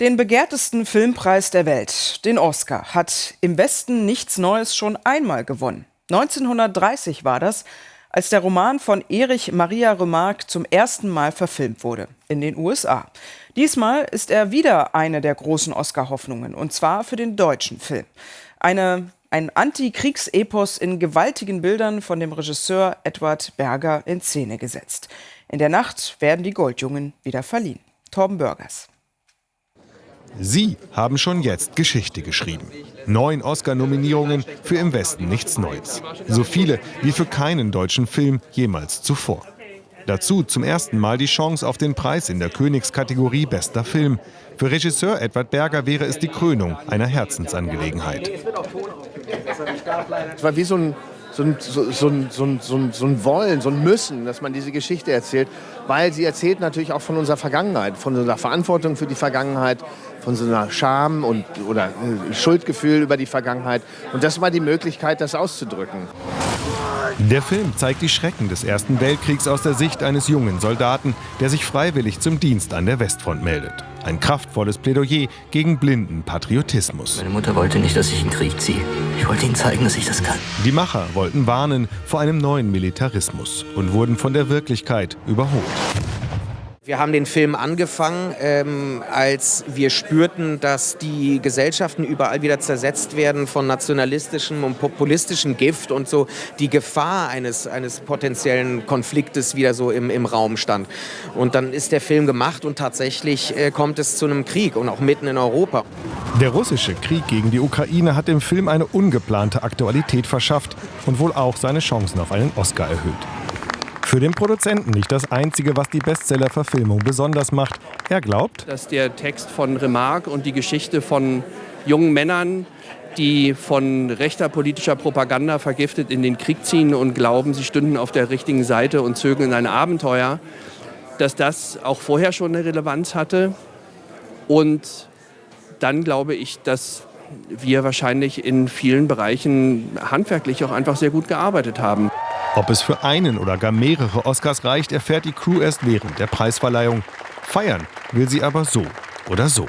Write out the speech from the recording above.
Den begehrtesten Filmpreis der Welt, den Oscar, hat im Westen nichts Neues schon einmal gewonnen. 1930 war das, als der Roman von Erich Maria Remarque zum ersten Mal verfilmt wurde in den USA. Diesmal ist er wieder eine der großen Oscar-Hoffnungen, und zwar für den deutschen Film. Eine, ein Antikriegsepos in gewaltigen Bildern von dem Regisseur Edward Berger in Szene gesetzt. In der Nacht werden die Goldjungen wieder verliehen. Torben Bürgers. Sie haben schon jetzt Geschichte geschrieben. Neun Oscar-Nominierungen für Im Westen nichts Neues. So viele wie für keinen deutschen Film jemals zuvor. Dazu zum ersten Mal die Chance auf den Preis in der Königskategorie Bester Film. Für Regisseur Edward Berger wäre es die Krönung einer Herzensangelegenheit. Es war wie so ein so ein, so, so, so ein Wollen, so ein Müssen, dass man diese Geschichte erzählt, weil sie erzählt natürlich auch von unserer Vergangenheit, von unserer Verantwortung für die Vergangenheit, von so einer Scham und, oder äh, Schuldgefühl über die Vergangenheit. Und das war die Möglichkeit, das auszudrücken. Der Film zeigt die Schrecken des Ersten Weltkriegs aus der Sicht eines jungen Soldaten, der sich freiwillig zum Dienst an der Westfront meldet. Ein kraftvolles Plädoyer gegen blinden Patriotismus. Meine Mutter wollte nicht, dass ich in den Krieg ziehe. Ich wollte ihnen zeigen, dass ich das kann. Die Macher wollten warnen vor einem neuen Militarismus und wurden von der Wirklichkeit überholt. Wir haben den Film angefangen, ähm, als wir spürten, dass die Gesellschaften überall wieder zersetzt werden von nationalistischem und populistischem Gift und so die Gefahr eines, eines potenziellen Konfliktes wieder so im, im Raum stand. Und dann ist der Film gemacht und tatsächlich äh, kommt es zu einem Krieg und auch mitten in Europa. Der russische Krieg gegen die Ukraine hat dem Film eine ungeplante Aktualität verschafft und wohl auch seine Chancen auf einen Oscar erhöht. Für den Produzenten nicht das Einzige, was die Bestseller-Verfilmung besonders macht. Er glaubt, dass der Text von Remarque und die Geschichte von jungen Männern, die von rechter politischer Propaganda vergiftet in den Krieg ziehen und glauben, sie stünden auf der richtigen Seite und zögern ein Abenteuer, dass das auch vorher schon eine Relevanz hatte. Und dann glaube ich, dass wir wahrscheinlich in vielen Bereichen handwerklich auch einfach sehr gut gearbeitet haben. Ob es für einen oder gar mehrere Oscars reicht, erfährt die Crew erst während der Preisverleihung. Feiern will sie aber so oder so.